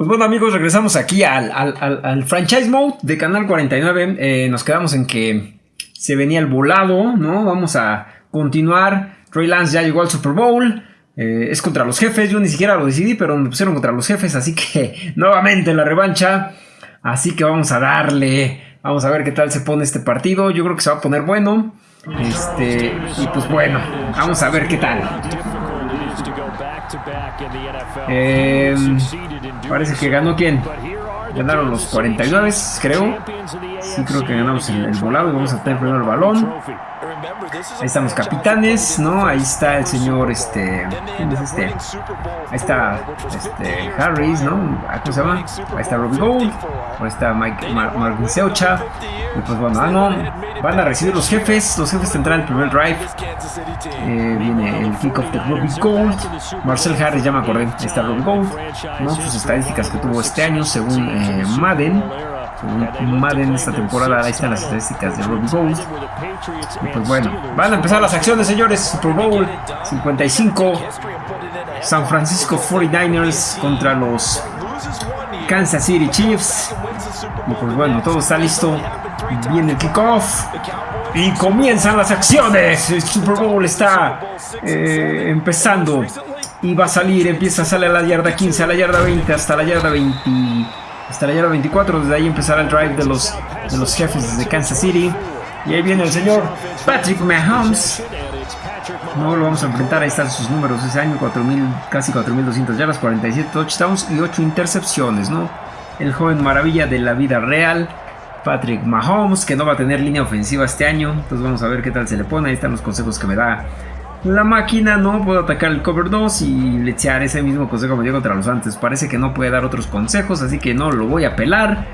Pues bueno amigos, regresamos aquí al, franchise mode de Canal 49. Eh, nos quedamos en que se venía el volado, ¿no? Vamos a continuar. Trey Lance ya llegó al Super Bowl. Eh, es contra los jefes, yo ni siquiera lo decidí, pero me pusieron contra los jefes, así que nuevamente la revancha. Así que vamos a darle, vamos a ver qué tal se pone este partido. Yo creo que se va a poner bueno. Este, y pues bueno, vamos a ver qué tal. Eh, parece que ganó quién. Ganaron los 49, creo. Sí, creo que ganamos el, el volado y vamos a tener primero el balón. Ahí están los capitanes, ¿no? Ahí está el señor, este... ¿Quién es este? Ahí está, este, Harris, ¿no? ¿Cómo se llama? Ahí está Robbie Gold. Ahí está Mike, Marvin Seucha. Y pues bueno, ah, no. Van a recibir los jefes. Los jefes tendrán el primer drive. Eh, viene el kickoff de Robbie Gold. Marcel Harris, ya me acordé. Ahí está Robbie Gold. ¿no? Sus estadísticas que tuvo este año, según eh, Madden. Madden esta temporada. Ahí están las estadísticas de Robbie Gold. Y pues bueno, van a empezar las acciones, señores. Super Bowl 55. San Francisco 49ers contra los Kansas City Chiefs. Y pues bueno, todo está listo. Viene el kickoff. Y comienzan las acciones. El Super Bowl está eh, empezando. Y va a salir, empieza a salir a la yarda 15, a la yarda 20, hasta la yarda 20 yarda 24. Desde ahí empezará el drive de los, de los jefes de Kansas City. Y ahí viene el señor Patrick Mahomes. No lo vamos a enfrentar, ahí están sus números ese año, 4000, casi 4200 yardas, 47 touchdowns y 8 intercepciones, ¿no? El joven maravilla de la vida real, Patrick Mahomes, que no va a tener línea ofensiva este año, entonces vamos a ver qué tal se le pone, ahí están los consejos que me da la máquina, no puedo atacar el cover 2 y lechear ese mismo consejo me dio contra los antes, parece que no puede dar otros consejos, así que no lo voy a pelar.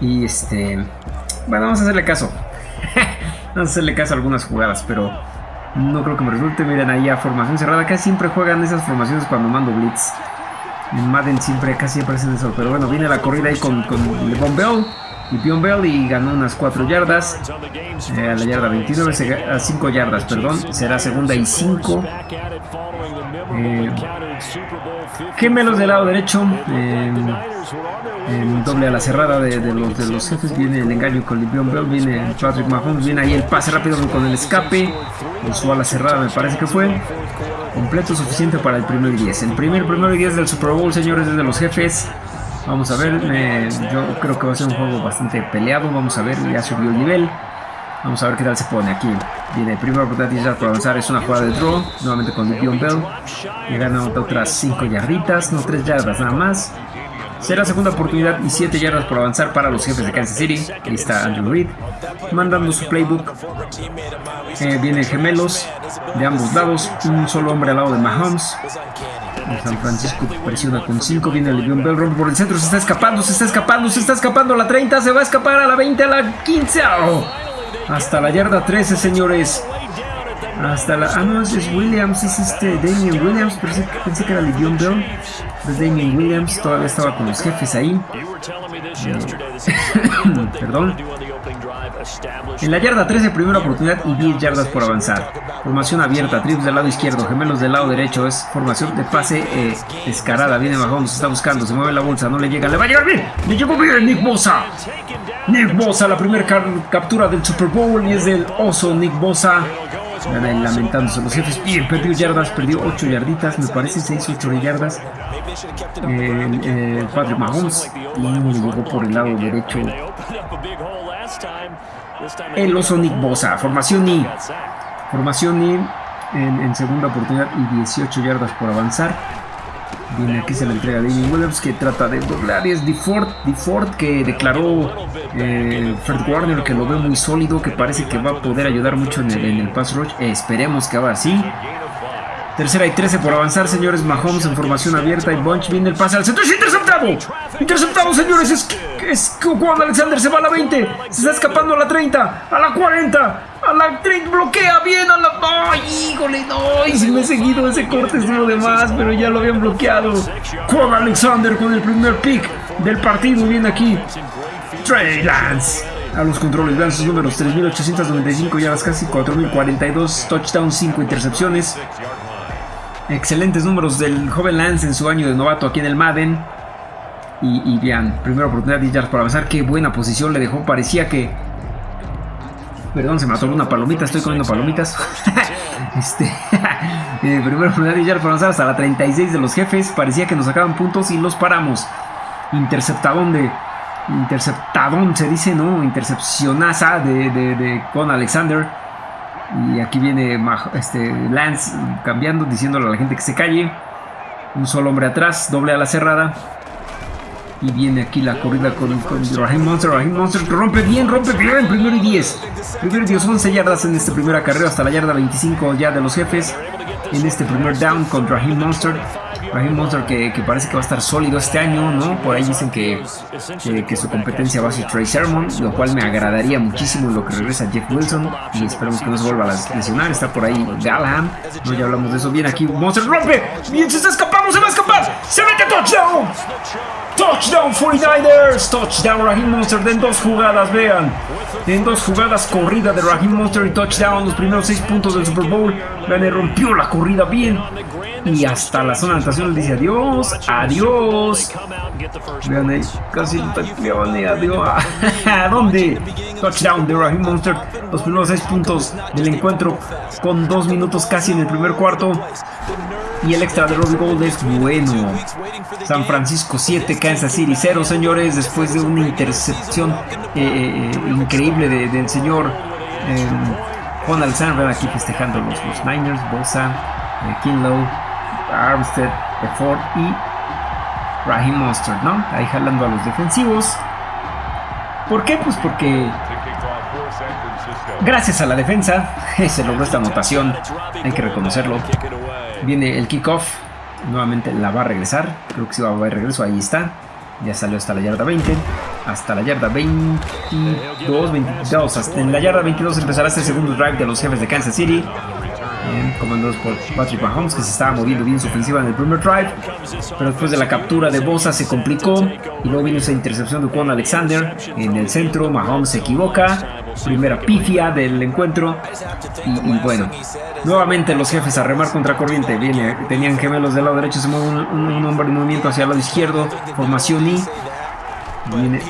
Y este, bueno, vamos a hacerle caso. vamos a hacerle caso a algunas jugadas, pero no creo que me resulte. Miren ahí a formación cerrada. Casi siempre juegan esas formaciones cuando mando blitz. En Madden siempre, casi hacen eso. Pero bueno, viene la corrida ahí con, con LeBron Bell y Pion Bell y ganó unas 4 yardas. Eh, a la yarda 29, a 5 yardas, perdón. Será segunda y 5. Eh, gemelos del lado derecho. Eh, en doble a la cerrada de, los, de los jefes. Viene el engaño con Livion Bell. Viene Patrick Mahomes. Viene ahí el pase rápido con el escape. En su ala cerrada me parece que fue. Completo suficiente para el primer 10. El primer primero y 10 del Super Bowl, señores, desde los jefes. Vamos a ver, yo creo que va a ser un juego bastante peleado. Vamos a ver, ya subió el nivel. Vamos a ver qué tal se pone aquí. Viene primera oportunidad para avanzar. Es una jugada de draw. Nuevamente con Dion Bell. Y gana otras 5 yarditas. No 3 yardas nada más. Será segunda oportunidad y 7 yardas por avanzar para los jefes de Kansas City. Ahí está Andrew Reid. Mandando su playbook. Eh, vienen gemelos de ambos lados. Un solo hombre al lado de Mahomes. San Francisco presiona con 5. Viene el Bell rompe por el centro. Se está escapando, se está escapando, se está escapando. A la 30, se va a escapar a la 20, a la 15. Hasta la yarda 13, señores. Hasta la... Ah, no, es Williams, es este Damien Williams. Pensé, pensé que era Livion Bell. Es Damien Williams, todavía estaba con los jefes ahí. Perdón. En la yarda 13, primera oportunidad y 10 yardas por avanzar. Formación abierta, trips del lado izquierdo, gemelos del lado derecho. Es formación de pase eh, escarada. Viene Mahomes, está buscando, se mueve la bolsa, no le llega. ¡Le va a llegar bien! ¡Le llegó bien Nick Bosa! Nick Bosa, la primera captura del Super Bowl y es del oso Nick Bosa. Lamentándose los jefes. Bien, perdió yardas, perdió 8 yarditas, me parece 6, 8 yardas. Eh, eh, Patrick Mahomes y le llegó por el lado derecho el oso Nick Bosa. Formación I. Formación I en, segunda oportunidad y 18 yardas por avanzar. Viene aquí se la entrega de Damien Williams que trata de doblar es DeFord, que declaró eh, Fred Warner que lo ve muy sólido, que parece que va a poder ayudar mucho en el, pass rush. esperemos que haga así. Tercera y 13 por avanzar, señores. Mahomes en formación abierta y Bunch viene el pase al centro. ¡Es interceptado! ¡Interceptado, señores! Es, es Alexander se va a la 20. Se está escapando a la 30. A la 40. A la 30. Bloquea bien a la... ¡Ay, híjole! ¡No! Y si me he seguido ese corte estuvo de más, pero ya lo habían bloqueado. Juan Alexander con el primer pick del partido. Viene aquí. Trey Lance a los controles. Vean sus números: 3.895 yardas, casi 4.042 touchdowns, 5 intercepciones. Excelentes números del joven Lance en su año de novato aquí en el Madden. Y, vean, primera oportunidad de yardas para avanzar. Qué buena posición le dejó. Parecía que... Perdón, se me atoró una palomita. Estoy comiendo palomitas. este... eh, de yardas para avanzar hasta la 36 de los jefes. Parecía que nos sacaban puntos y los paramos. Interceptadón de... Interceptadón se dice, ¿no? Intercepcionaza de, de, con Alexander. Y aquí viene este, Lance cambiando, diciéndole a la gente que se calle. Un solo hombre atrás, doble a la cerrada. Y viene aquí la corrida con, con Raheem Monster. Raheem Monster que rompe bien, rompe bien. Primero y 10. Primero y 10, 11 yardas en este primer acarreo hasta la yarda 25 ya de los jefes. En este primer down con Raheem Monster. Raheem Monster que, que, parece que va a estar sólido este año, ¿no? Por ahí dicen que, que, su competencia va a ser Trey Sermon, lo cual me agradaría muchísimo lo que regresa Jeff Wilson. Y esperemos que no se vuelva a lesionar. Está por ahí Galaham. No, ya hablamos de eso. Viene aquí Monster, rompe. Bien, se está escapando, se va a escapar. Se mete touchdown. Touchdown 49ers. Touchdown Raheem Monster en dos jugadas, vean. En dos jugadas corrida de Raheem Monster y touchdown. Los primeros seis puntos del Super Bowl. Vean, rompió la corrida bien. Y hasta la zona de anotación le dice adiós, adiós. Vean ahí, casi le adiós. ¿A dónde? Touchdown de Raheem Monster. Los primeros seis puntos del encuentro con dos minutos casi en el primer cuarto. Y el extra de Robbie Gold es bueno. San Francisco 7, Kansas City 0, señores. Después de una intercepción eh, eh, eh, increíble del señor em, Juan Alexander. Aquí festejando los, los Niners, Bosa, Kinlow. Armstead, Ford y Raheem Monster, ¿no? Ahí jalando a los defensivos. ¿Por qué? Pues porque gracias a la defensa se logró esta anotación, hay que reconocerlo. Viene el kickoff, nuevamente la va a regresar, creo que sí va a haber regreso, ahí está. Ya salió hasta la yarda 20, hasta la yarda 22, 22, hasta en la yarda 22 empezará este segundo drive de los jefes de Kansas City. Comandados por Patrick Mahomes, que se estaba moviendo bien su ofensiva en el primer drive, pero después de la captura de Bosa se complicó. Y luego vino esa intercepción de Juan Alexander. En el centro, Mahomes se equivoca, primera pifia del encuentro y, bueno, nuevamente los jefes a remar contra corriente, viene, tenían gemelos del lado derecho, se mueve un, hombre en movimiento hacia el lado izquierdo, formación y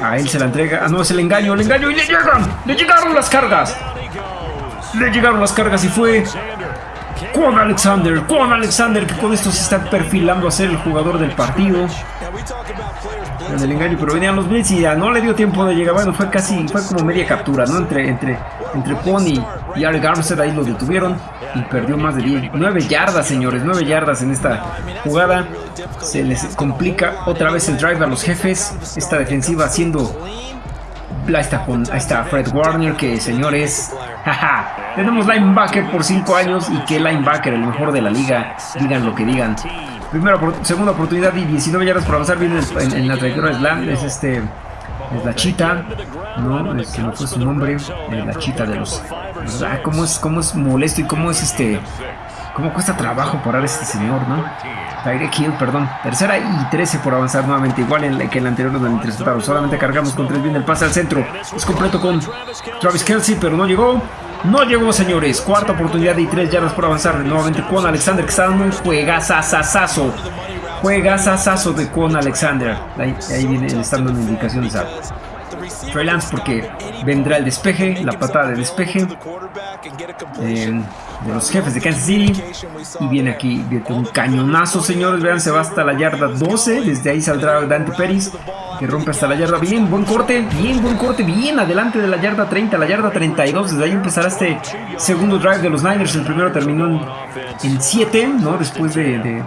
a él se la entrega, ah no, es el engaño, el engaño y le llegan, le llegaron las cargas. Le llegaron las cargas y fue con Alexander, con Alexander, que con esto se está perfilando a ser el jugador del partido. En el engaño, pero venían los Blitz y ya no le dio tiempo de llegar. Bueno, fue casi, fue como media captura, ¿no? Entre, entre, entre Pony y Ari Armstead ahí lo detuvieron y perdió más de 10, 9 yardas, señores, 9 yardas en esta jugada. Se les complica otra vez el drive a los jefes. Esta defensiva haciendo Ahí está, ahí está Fred Warner, que señores, jaja, tenemos linebacker por 5 años y que linebacker, el mejor de la liga, digan lo que digan. Primera, segunda oportunidad y 19 yardas por avanzar, viene en, la trayectoria Slam, es este, es la chita, ¿no? Es que no fue su nombre, la chita de los... Ah, cómo es, cómo es molesto y cómo es este... Cómo cuesta trabajo parar a este señor, ¿no? Tyreek Hill, perdón. Tercera y 13 por avanzar nuevamente. Igual en que el anterior donde interceptaron. Solamente cargamos con 3 bien el pase al centro. Es completo con Travis Kelsey, pero no llegó. No llegó, señores. Cuarta oportunidad y 3 yardas por avanzar. Nuevamente con Alexander, que está dando un juegazazazazo. Juegazazazo de con Alexander. Ahí, ahí viene, están dando indicaciones Trey porque vendrá el despeje, la patada de despeje eh, de los jefes de Kansas City. Y viene aquí viene un cañonazo, señores. Vean, se va hasta la yarda 12. Desde ahí saldrá Dante Pérez que rompe hasta la yarda. Bien, buen corte, bien, buen corte, bien adelante de la yarda 30, la yarda 32. Desde ahí empezará este segundo drive de los Niners. El primero terminó en 7, ¿no? Después de,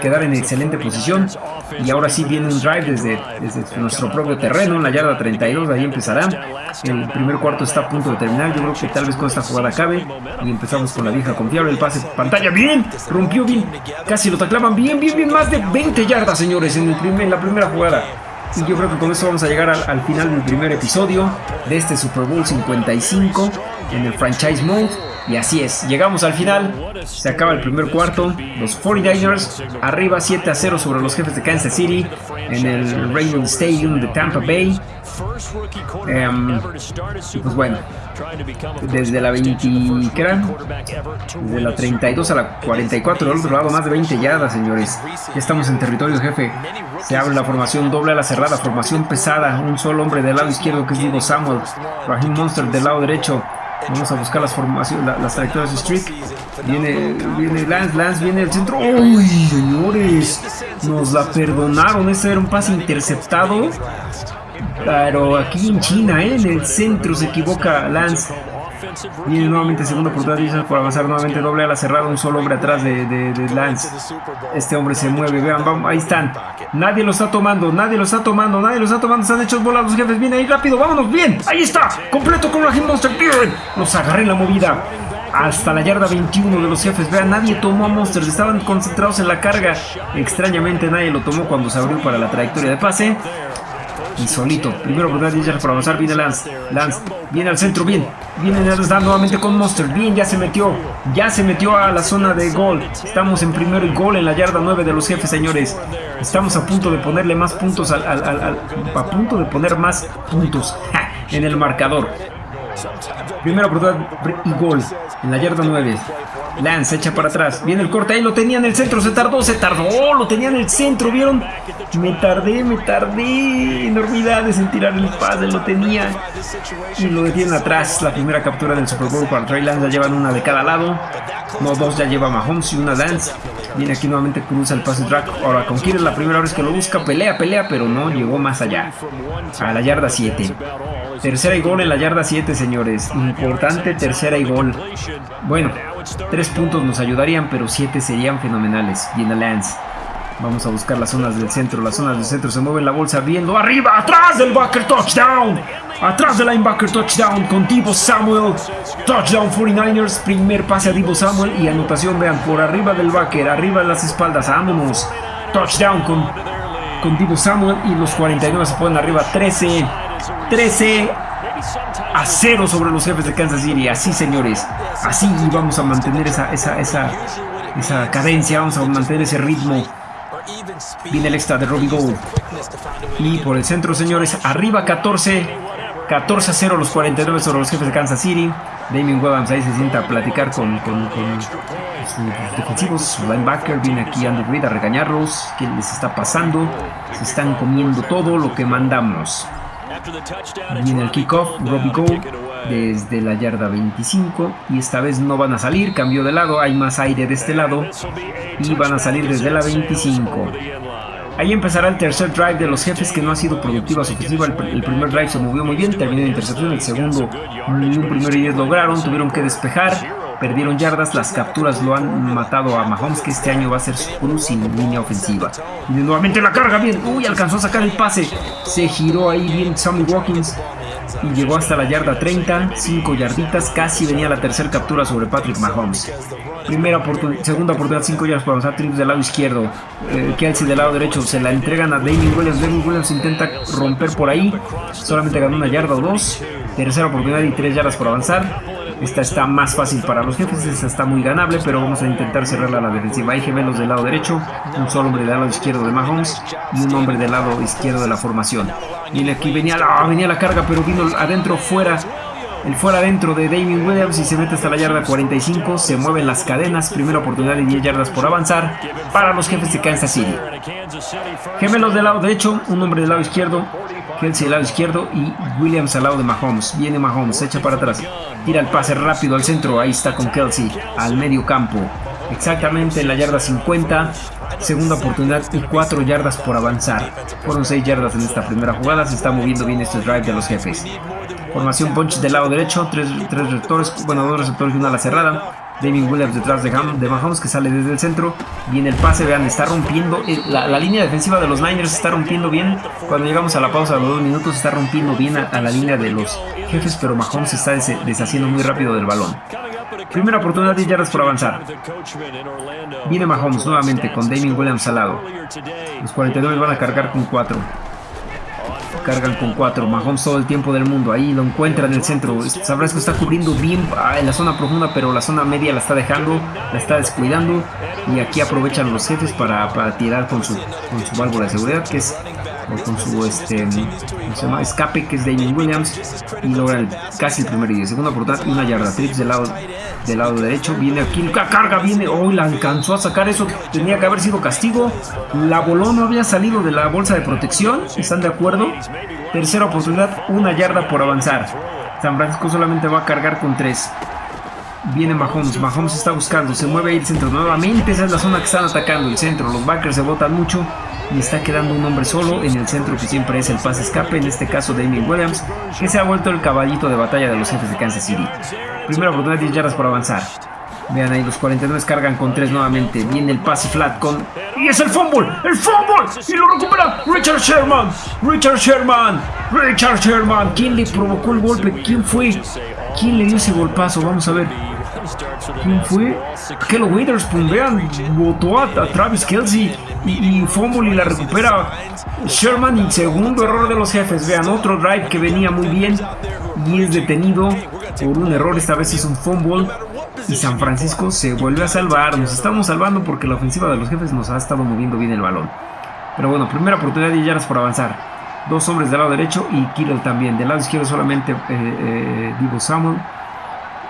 quedar en excelente posición. Y ahora sí viene un drive desde, desde nuestro propio terreno, en la yarda 32. Ahí empezará. El primer cuarto está a punto de terminar. Yo creo que tal vez con esta jugada acabe. Y empezamos con la vieja confiable. El pase pantalla, bien, rompió bien. Casi lo taclaban bien, bien, bien. Más de 20 yardas, señores, en, el primer, en la primera jugada. Y yo creo que con eso vamos a llegar al, final del primer episodio de este Super Bowl 55 en el franchise mode. Y así es, llegamos al final, se acaba el primer cuarto, los 49ers arriba 7 a 0 sobre los jefes de Kansas City en el Raymond Stadium de Tampa Bay. Em, pues bueno, desde la 20, ¿qué era? Desde la 32 a la 44, del otro lado, más de 20 yardas, señores. Ya estamos en territorio jefe. Se abre la formación doble a la cerrada, formación pesada. Un solo hombre del lado izquierdo que es Divo Samuel. Raheem Monster del lado derecho. Vamos a buscar las formaciones, las trayectorias de Streak. Viene, viene Lance, Lance viene el centro. ¡Uy, señores! Nos la perdonaron. Este era un pase interceptado. Pero aquí en China, ¿eh? en el centro se equivoca Lance. Viene nuevamente segunda oportunidad por avanzar nuevamente doble a la cerrada, un solo hombre atrás de, Lance. Este hombre se mueve, vean, vamos, ahí están. Nadie lo está tomando, nadie lo está tomando, nadie lo está tomando, están hechos volados los jefes. Viene ahí rápido, vámonos, bien, ahí está, completo con la Monster, bien. Los agarré en la movida. Hasta la yarda 21 de los jefes. Vean, nadie tomó a Monsters. Estaban concentrados en la carga. Extrañamente nadie lo tomó cuando se abrió para la trayectoria de pase y. Primero oportunidad para avanzar. Viene Lance. Lance viene al centro. Bien. Viene Lance nuevamente con Monster. Bien, ya se metió. Ya se metió a la zona de gol. Estamos en primero y gol en la yarda 9 de los jefes, señores. Estamos a punto de ponerle más puntos al. a punto de poner más puntos en el marcador. Primera oportunidad y gol en la yarda 9. Lance echa para atrás. Viene el corte ahí, lo tenía en el centro. Se tardó, se tardó. Lo tenía en el centro, ¿vieron? Me tardé, me tardé. Enormidades en tirar el pase, lo tenía. Y lo detienen atrás. La primera captura del Super Bowl para Trey Lance. Ya llevan una de cada lado. No, dos ya lleva Mahomes y una Lance. Viene aquí nuevamente, cruza el pase track. Ahora con Kira la primera vez que lo busca. Pelea, pelea, pero no llegó más allá. A la yarda 7. Tercera y gol en la yarda 7, señores. Importante tercera y gol. Bueno, tres puntos nos ayudarían, pero siete serían fenomenales. Viene Lance. Vamos a buscar las zonas del centro. Las zonas del centro se mueven la bolsa viendo arriba, atrás del backer touchdown. Atrás del linebacker touchdown con Divo Samuel. Touchdown 49ers. Primer pase a Divo Samuel y anotación, vean, por arriba del backer, arriba de las espaldas. Vámonos. Touchdown con, con Divo Samuel y los 49 se ponen arriba 13. 13 a 0 sobre los jefes de Kansas City. Así, señores. Así vamos a mantener esa, esa, esa, esa cadencia. Vamos a mantener ese ritmo. Viene el extra de Robbie Gold. Y por el centro, señores. Arriba 14. 14 a 0 los 49 sobre los jefes de Kansas City. Damien Williams ahí se sienta a platicar con, con, sus defensivos. Su linebacker viene aquí Andy Reid a regañarlos. ¿Qué les está pasando? Se están comiendo todo lo que mandamos. Viene el kickoff, Robbie Gold desde la yarda 25 y esta vez no van a salir, cambió de lado, hay más aire de este lado. y van a salir desde la 25. Ahí empezará el tercer drive de los jefes que no ha sido productiva su ofensiva. El, primer drive se movió muy bien, terminó en intercepción. El segundo, ni un primero y diez lograron, tuvieron que despejar perdieron yardas, las capturas lo han matado a Mahomes, que este año va a ser su cruz sin línea ofensiva. Y nuevamente la carga, bien, uy, alcanzó a sacar el pase, se giró ahí bien Sammy Watkins y llegó hasta la yarda 30, 5 yarditas, casi venía la tercera captura sobre Patrick Mahomes. Primera segunda oportunidad, 5 yardas para avanzar, Trips del lado izquierdo, eh, Kelsey del lado derecho, se la entregan a Damien Williams, Damien Williams intenta romper por ahí, solamente ganó una yarda o dos, tercera oportunidad y 3 yardas por avanzar, esta está más fácil para los jefes, esta está muy ganable, pero vamos a intentar cerrarla a la defensiva. Hay gemelos del lado derecho, un solo hombre del lado izquierdo de Mahomes y un hombre del lado izquierdo de la formación. Viene aquí, venía la, venía la carga, pero vino adentro, fuera. El fuera adentro de Damien Williams y se mete hasta la yarda 45. Se mueven las cadenas. Primera oportunidad de 10 yardas por avanzar para los jefes de Kansas City. Gemelos del lado derecho, un hombre del lado izquierdo, Kelsey del lado izquierdo y Williams al lado de Mahomes. Viene Mahomes, echa para atrás. Tira el pase rápido al centro. Ahí está con Kelsey al medio campo. Exactamente en la yarda 50. Segunda oportunidad y 4 yardas por avanzar. Fueron 6 yardas en esta primera jugada. Se está moviendo bien este drive de los jefes. Formación punch del lado derecho. 3 tres, receptores. Bueno, dos receptores y una a la cerrada. David Williams detrás de, de Mahomes que sale desde el centro. Viene el pase, vean, está rompiendo. Eh, la, línea defensiva de los Niners está rompiendo bien. Cuando llegamos a la pausa de los dos minutos está rompiendo bien a, la línea de los jefes, pero Mahomes se está deshaciendo muy rápido del balón. Primera oportunidad de yardas por avanzar. Viene Mahomes nuevamente con Damien Williams al lado. Los 49 van a cargar con 4 cargan con cuatro. Mahomes todo el tiempo del mundo. Ahí lo encuentra en el centro. Sabrás que está cubriendo bien ah, en la zona profunda, pero la zona media la está dejando, la está descuidando. Y aquí aprovechan los jefes para, tirar con su, con su válvula de seguridad, que es con su este, se llama? escape, que es Damien Williams. Y logra casi el primer y segunda oportunidad y una yarda. Trips del lado del lado derecho. Viene aquí, la carga viene. Hoy la alcanzó a sacar eso. Tenía que haber sido castigo. La voló, no había salido de la bolsa de protección. ¿Están de acuerdo? Tercera oportunidad, una yarda por avanzar. San Francisco solamente va a cargar con tres. Viene Mahomes, Mahomes está buscando, se mueve ahí el centro nuevamente, esa es la zona que están atacando, el centro, los backers se botan mucho y está quedando un hombre solo en el centro que siempre es el pase escape, en este caso Damien Williams, que se ha vuelto el caballito de batalla de los jefes de Kansas City. Primera oportunidad, 10 yardas por avanzar. Vean ahí, los 49 cargan con 3 nuevamente. Viene el pase flat con... ¡Y es el fumble! ¡El fumble! ¡Y lo recupera Richard Sherman! ¡Richard Sherman! ¡Richard Sherman! ¿Quién le provocó el golpe? ¿Quién fue? ¿Quién le dio ese golpazo? Vamos a ver. ¿Quién fue? Kello Witherspoon, vean, votó a, Travis Kelsey y, y fumble y la recupera Sherman y segundo error de los jefes. Vean, otro drive que venía muy bien y es detenido por un error, esta vez es un fumble y San Francisco se vuelve a salvar. Nos estamos salvando porque la ofensiva de los jefes nos ha estado moviendo bien el balón. Pero bueno, primera oportunidad de yardas por avanzar. Dos hombres del lado derecho y Kittle también. Del lado izquierdo solamente eh, eh, Divo Samuel.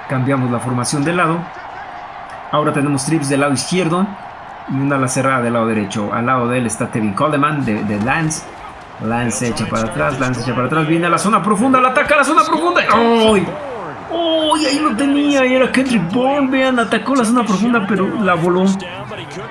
Cambiamos la formación de lado. Ahora tenemos trips del lado izquierdo y una ala cerrada del lado derecho. Al lado de él está Tevin Coleman de, Lance. Lance echa para atrás, Lance echa para atrás, viene a la zona profunda, la ataca a la zona profunda. ¡Ay! ¡Uy! ahí lo tenía, y era Kendrick Bourne, vean, atacó la zona profunda, pero la voló.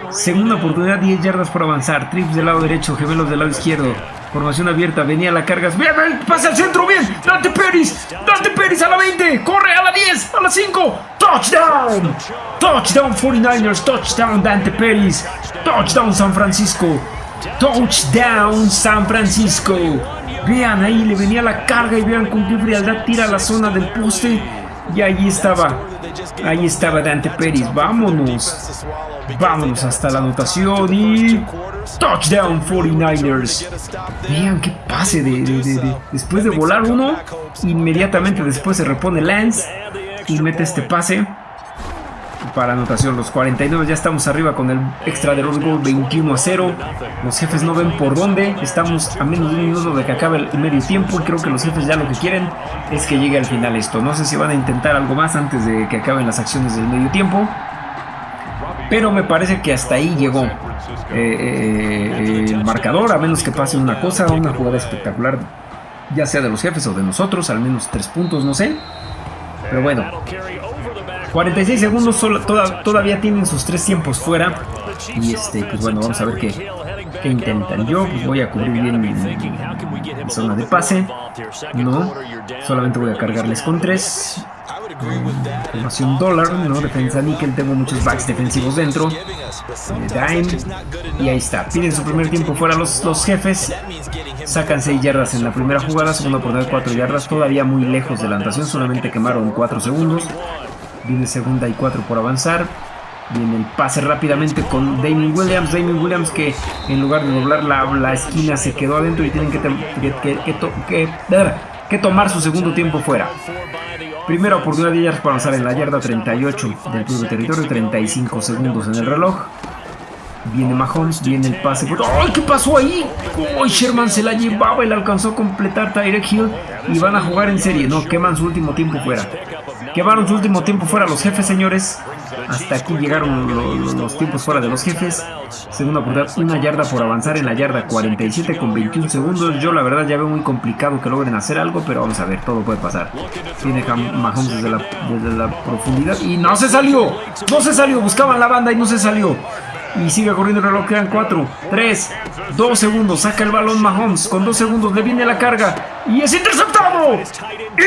Segunda oportunidad, 10 yardas por avanzar. Trips del lado derecho, gemelos del lado izquierdo. Formación abierta, venía la carga. ¡Bien, bien! ¡Pasa al centro! ¡Bien! ¡Dante Peris! ¡Dante Peris a la 20! ¡Corre a la 10! ¡A la 5! ¡Touchdown! ¡Touchdown 49ers! ¡Touchdown Dante Peris! ¡Touchdown San Francisco! ¡Touchdown San Francisco! Vean, ahí le venía la carga y vean con qué frialdad tira la zona del poste. Y ahí estaba. Ahí estaba Dante Pérez. Vámonos. Vámonos hasta la anotación y... Touchdown 49ers. Vean qué pase de, después de volar uno. Inmediatamente después se repone Lance y mete este pase para anotación. Los 49 ya estamos arriba con el extra de los gol 21 a 0. Los jefes no ven por dónde. Estamos a menos de un minuto de que acabe el medio tiempo. Y creo que los jefes ya lo que quieren es que llegue al final esto. No sé si van a intentar algo más antes de que acaben las acciones del medio tiempo. Pero me parece que hasta ahí llegó eh, eh, el marcador. A menos que pase una cosa, una jugada espectacular. Ya sea de los jefes o de nosotros. Al menos tres puntos, no sé. Pero bueno, 46 segundos todavía tienen sus tres tiempos fuera. Y este, pues bueno, vamos a ver qué, intentan. Yo pues voy a cubrir bien mi, zona de pase. No, solamente voy a cargarles con tres. Formación dólar, ¿no? Defensa níquel, tengo muchos backs defensivos dentro. Dime. Y ahí está. Piden su primer tiempo fuera los, los jefes. Sacan 6 yardas en la primera jugada, segunda oportunidad 4 yardas, todavía muy lejos de la anotación, solamente quemaron 4 segundos. Viene segunda y 4 por avanzar. Viene el pase rápidamente con Damien Williams. Damien Williams que en lugar de doblar la, esquina se quedó adentro y tienen que, que, tomar su segundo tiempo fuera. Primera oportunidad de yardas para avanzar en la yarda 38 del de territorio, 35 segundos en el reloj. Viene Mahomes, viene el pase. ¡Ay, qué pasó ahí! ¡Ay, Sherman se la llevaba y la alcanzó a completar Tyrek Hill! Y van a jugar en serie. No, queman su último tiempo fuera. Quemaron su último tiempo fuera los jefes, señores. Hasta aquí llegaron los, tiempos fuera de los jefes. Segunda oportunidad, una yarda por avanzar en la yarda 47 con 21 segundos. Yo la verdad ya veo muy complicado que logren hacer algo, pero vamos a ver, todo puede pasar. Tiene Mahomes desde la, desde la profundidad y no se salió. No se salió, buscaban la banda y no se salió. Y sigue corriendo el reloj, quedan 4, 3, 2 segundos. Saca el balón Mahomes con 2 segundos, le viene la carga y es interceptado.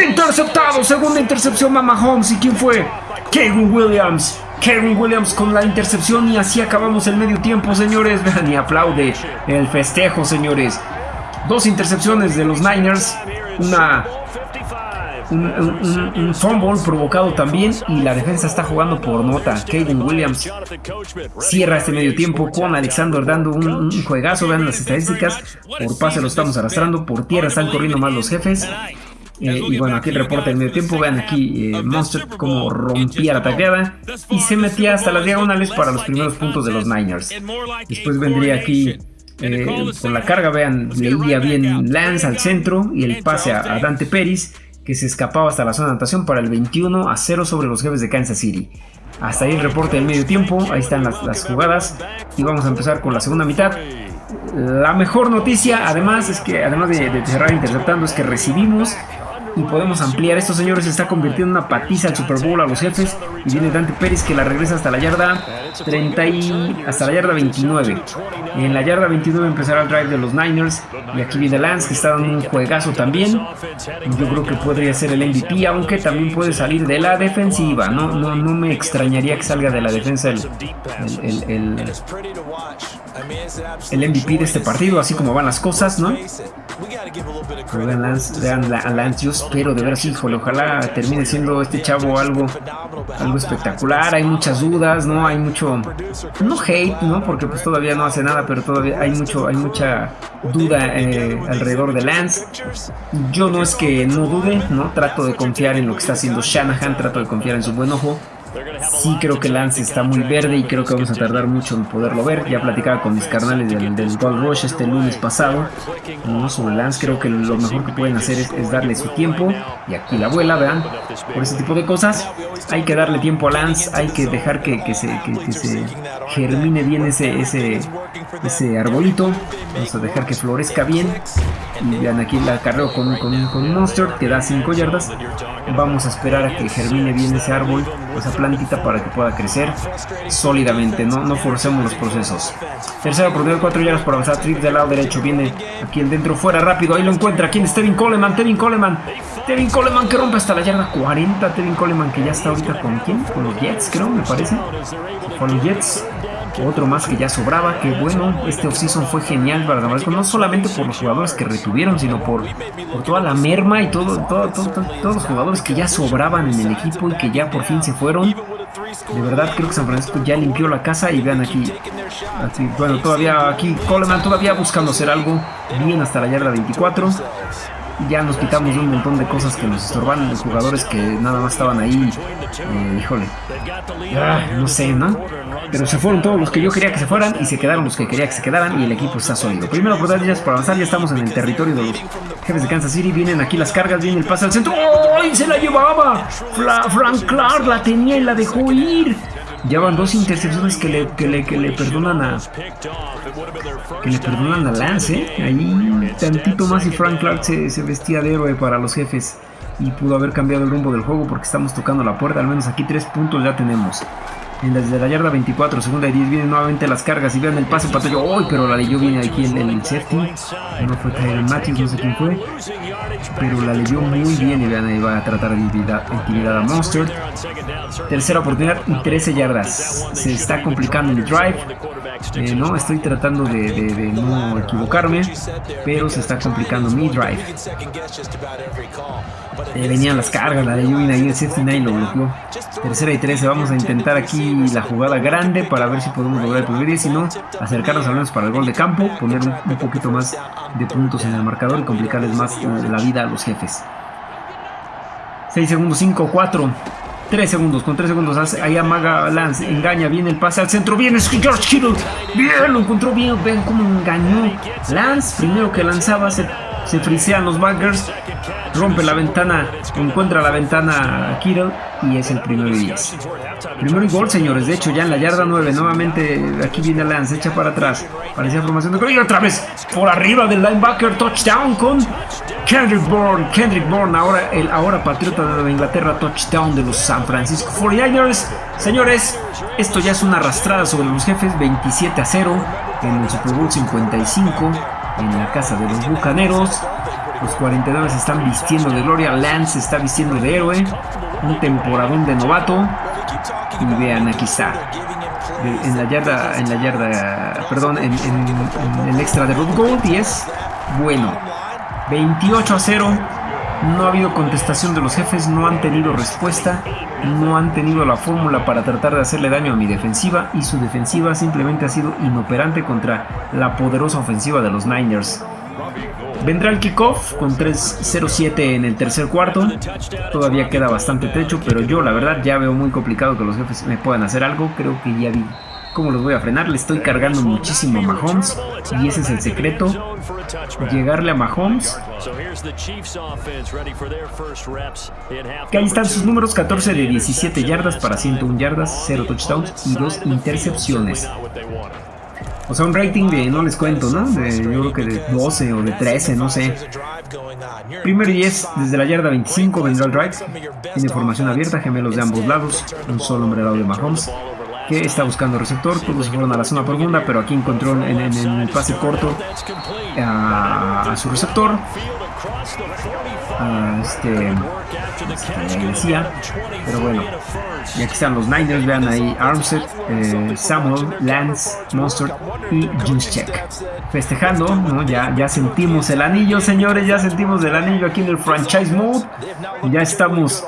Interceptado, segunda intercepción a Mahomes. ¿Y quién fue? Kevin Williams. Kevin Williams con la intercepción y así acabamos el medio tiempo, señores. Vean y aplaude el festejo, señores. Dos intercepciones de los Niners, una un, fumble provocado también y la defensa está jugando por nota. Kevin Williams cierra este medio tiempo con Alexander dando un, juegazo. Vean las estadísticas. Por pase lo estamos arrastrando. Por tierra están corriendo más los jefes. Eh, y bueno, aquí el reporte del medio tiempo. Vean aquí eh, Monster como rompía la taqueada y se metía hasta las diagonales para los primeros puntos de los Niners. Después vendría aquí eh, con la carga. Vean, leía bien Lance al centro y el pase a, Dante Peris que se escapaba hasta la zona de anotación para el 21 a 0 sobre los jefes de Kansas City. Hasta ahí el reporte del medio tiempo, ahí están las, jugadas y vamos a empezar con la segunda mitad. La mejor noticia, además, es que además de, de cerrar interceptando, es que recibimos y podemos ampliar. Estos señores se está convirtiendo en una patiza al Super Bowl a los jefes y viene Dante Pérez que la regresa hasta la yarda 30 y hasta la yarda 29. En la yarda 29 empezará el drive de los Niners y aquí viene Lance que está dando un juegazo también. Yo creo que podría ser el MVP, aunque también puede salir de la defensiva. No, no, no me extrañaría que salga de la defensa el, el, el, MVP de este partido, así como van las cosas, ¿no? vean, Lance, vean a Lance, espero de ver si, híjole, ojalá termine siendo este chavo algo, algo espectacular. Hay muchas dudas, ¿no? Hay mucho, no hate, ¿no? Porque pues todavía no hace nada, pero todavía hay mucho, hay mucha duda eh, alrededor de Lance. Yo no es que no dude, ¿no? Trato de confiar en lo que está haciendo Shanahan, trato de confiar en su buen ojo. Sí creo que Lance está muy verde y creo que vamos a tardar mucho en poderlo ver. Ya platicaba con mis carnales del, del Gold Rush este lunes pasado. ¿no? Sobre Lance creo que lo mejor que pueden hacer es, darle su tiempo. Y aquí la abuela, vean. Por ese tipo de cosas hay que darle tiempo a Lance. Hay que dejar que, se, germine bien ese, ese, ese arbolito. Vamos a dejar que florezca bien. Y vean aquí la carrera con, con, con Monster que da 5 yardas. Vamos a esperar a que germine bien ese árbol, esa plantita para que pueda crecer sólidamente, no, no forcemos los procesos. Tercera oportunidad, 4 yardas por avanzar, trip del lado derecho, viene aquí el dentro, fuera, rápido, ahí lo encuentra, aquí es Tevin Coleman, Tevin Coleman, Tevin Coleman que rompe hasta la yarda 40, Tevin Coleman que ya está ahorita con quién, con los Jets creo, me parece, con los Jets, otro más que ya sobraba, que bueno, este offseason fue genial para Damasco, no solamente por los jugadores que retuvieron, sino por, por toda la merma y todo, todo, todos los jugadores que ya sobraban en el equipo y que ya por fin se fueron. De verdad creo que San Francisco ya limpió la casa y vean aquí, bueno, todavía aquí Coleman todavía buscando hacer algo, bien hasta la yarda 24 ya nos quitamos un montón de cosas que nos estorban, de jugadores que nada más estaban ahí, eh, híjole, ah, no sé, ¿no? Pero se fueron todos los que yo quería que se fueran y se quedaron los que quería que se quedaran y el equipo está sólido. Primero oportunidades por avanzar, ya estamos en el territorio de los jefes de Kansas City, vienen aquí las cargas, viene el pase al centro, ¡ay! Se la llevaba, Frank Clark la tenía y la dejó ir. Ya van dos intercepciones que le, que le, que le perdonan a. Que le perdonan a Lance. ¿eh? Ahí tantito más y Frank Clark se, se vestía de héroe para los jefes. Y pudo haber cambiado el rumbo del juego porque estamos tocando la puerta. Al menos aquí tres puntos ya tenemos. Desde la yarda 24, segunda y 10 vienen nuevamente las cargas y vean el pase patallo. ¡Uy! pero la leyó viene aquí el, el safety. No fue Tyron Matthews, no sé quién fue. Pero la leyó muy bien y vean ahí va a tratar de intimidar, a Monster. Tercera oportunidad y 13 yardas. Se está complicando el drive. Eh, no, estoy tratando de, de, no equivocarme, pero se está complicando mi drive. Eh, venían las cargas, la de Yuvin ahí el 79 lo bloqueó. Tercera y 13, vamos a intentar aquí la jugada grande para ver si podemos lograr el primer y si no, acercarnos al menos para el gol de campo, poner un, poquito más de puntos en el marcador y complicarles más la vida a los jefes. 6 segundos, 5, 4, 3 segundos, con 3 segundos ahí amaga Lance, engaña, viene el pase al centro, viene George Kittle, bien, lo encontró bien, vean cómo engañó Lance, primero que lanzaba se, se frisean los backers, rompe la ventana, encuentra la ventana Kittle y es el primero y 10. Primero y gol, señores, de hecho ya en la yarda 9, nuevamente aquí viene Lance, echa para atrás, parecía formación de gol y otra vez por arriba del linebacker, touchdown con Kendrick Bourne, Kendrick Bourne, ahora el ahora patriota de Inglaterra, touchdown de los San Francisco 49ers. Señores, esto ya es una arrastrada sobre los jefes, 27 a 0 en el Super Bowl 55 en la casa de los Bucaneros. Los 49 se están vistiendo de gloria, Lance está vistiendo de héroe, un temporadón de novato. Y vean, aquí está. En la yarda, en la yarda, perdón, en, el extra de Road Gold y es bueno. 28 a 0. No ha habido contestación de los jefes, no han tenido respuesta, no han tenido la fórmula para tratar de hacerle daño a mi defensiva y su defensiva simplemente ha sido inoperante contra la poderosa ofensiva de los Niners. Vendrá el kickoff con 3-0-7 en el tercer cuarto. Todavía queda bastante techo, pero yo la verdad ya veo muy complicado que los jefes me puedan hacer algo. Creo que ya vi ¿Cómo los voy a frenar? Le estoy cargando muchísimo a Mahomes y ese es el secreto. Llegarle a Mahomes. Que ahí están sus números, 14 de 17 yardas para 101 yardas, 0 touchdowns y 2 intercepciones. O sea, un rating de, no les cuento, ¿no? De, yo creo que de 12 o de 13, no sé. Primero y 10, desde la yarda 25 vendrá el drive. Tiene formación abierta, gemelos de ambos lados. Un solo hombre al lado de Mahomes. Que está buscando receptor. Todos fueron a la zona profunda, pero aquí encontró en, el pase corto a, su receptor. este, este decía. Pero bueno, y aquí están los Niners, vean ahí Armstead, eh, Samuel, Lance, Monster y Juicecheck. Festejando, ¿no? Ya, ya sentimos el anillo, señores, ya sentimos el anillo aquí en el franchise mode. Ya estamos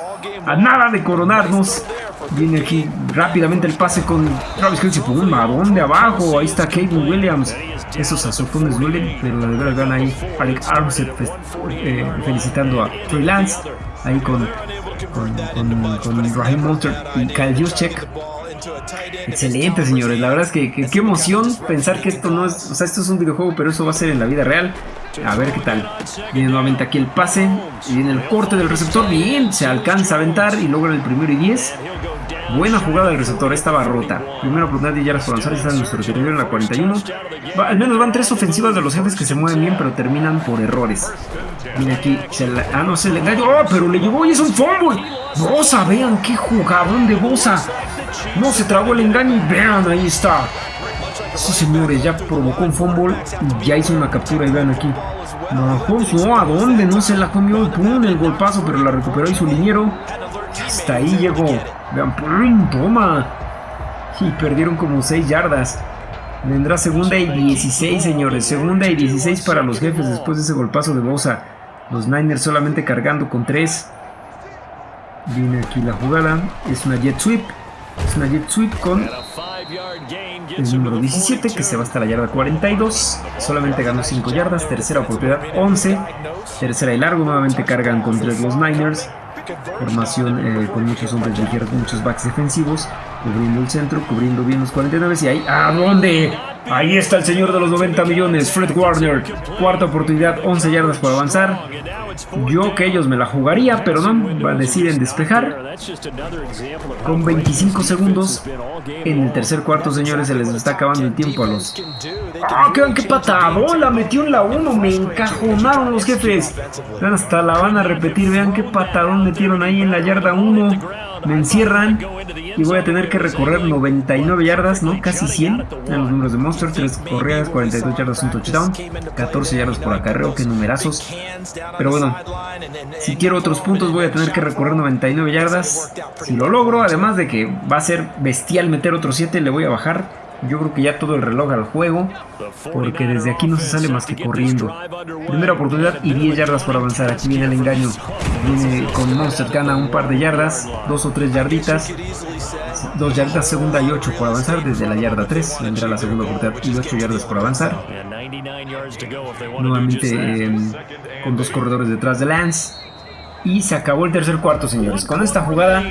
a nada de coronarnos. Viene aquí rápidamente el pase con Travis Kelce por un marón de abajo. Ahí está Kevin Williams. Esos azotones duelen, pero la verdad vean ahí Alec Armstead eh, felicitando a Trey Lance. Ahí con con, con, Raheem Monster y Kyle Juszczyk. Excelente, señores. La verdad es que, qué emoción pensar que esto no es. O sea, esto es un videojuego, pero eso va a ser en la vida real. A ver qué tal. Viene nuevamente aquí el pase. Y viene el corte del receptor. Bien, se alcanza a aventar y logra el primero y 10. Buena jugada del receptor, estaba rota. Primera oportunidad de yardas por avanzar, está en nuestro territorio en la 41. al menos van tres ofensivas de los jefes que se mueven bien, pero terminan por errores. Mira aquí, ah, no, se le engañó. ¡Oh, pero le llevó y es un fumble! Bosa, vean qué jugadón de Bosa. No se tragó el engaño y vean, ahí está. Sí, señores, ya provocó un fumble y ya hizo una captura y vean aquí. no, ¿a dónde? No se la comió, pum, el golpazo, pero la recuperó y su liniero. Hasta ahí llegó. Vean, ¡pum! Toma. Y perdieron como 6 yardas. Vendrá segunda y 16, señores. Segunda y 16 para los jefes después de ese golpazo de Bosa. Los Niners solamente cargando con 3. Viene aquí la jugada. Es una jet sweep. Es una jet sweep con el número 17 que se va hasta la yarda 42. Solamente ganó 5 yardas. Tercera oportunidad 11. Tercera y largo. Nuevamente cargan con 3 los Niners. Formación eh, con muchos hombres ligeros, muchos backs defensivos, cubriendo el centro, cubriendo bien los 49 y ahí, ¿a dónde? Ahí está el señor de los 90 millones, Fred Warner. Cuarta oportunidad, 11 yardas por avanzar. Yo que ellos me la jugaría, pero no, deciden despejar. Con 25 segundos en el tercer cuarto, señores, se les está acabando el tiempo a los... ¡Ah, qué, qué La Metió en la 1, me encajonaron los jefes. Hasta la van a repetir, vean qué patadón metieron ahí en la yarda 1. Me encierran y voy a tener que recorrer 99 yardas, ¿no? Casi 100 en los números de Monster. 3 corridas, 42 yardas, un touchdown. 14 yardas por acarreo, que numerazos. Pero bueno, si quiero otros puntos voy a tener que recorrer 99 yardas. Si lo logro, además de que va a ser bestial meter otros 7, le voy a bajar yo creo que ya todo el reloj al juego, porque desde aquí no se sale más que corriendo. Primera oportunidad y 10 yardas por avanzar. Aquí viene el engaño. Viene con Monster, gana un par de yardas, dos o tres yarditas. Dos yardas, segunda y 8 por avanzar. Desde la yarda 3 vendrá la segunda oportunidad y 8 yardas por avanzar. Nuevamente em, con dos corredores detrás de Lance. Y se acabó el tercer cuarto, señores. Con esta jugada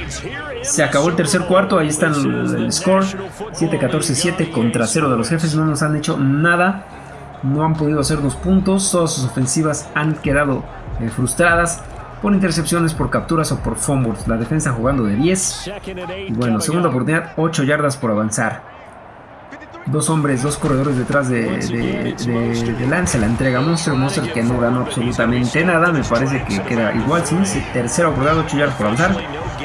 se acabó el tercer cuarto. Ahí está el, score. 7-14-7 contra 0 de los jefes. No nos han hecho nada. No han podido hacer dos puntos. Todas sus ofensivas han quedado eh, frustradas por intercepciones, por capturas o por fumbles. La defensa jugando de 10. Y bueno, segunda oportunidad, 8 yardas por avanzar dos hombres, dos corredores detrás de, de, Lance, la entrega Monster, Monster que no ganó absolutamente nada, me parece que queda igual, sin sí, tercera oportunidad, 8 yardas por avanzar,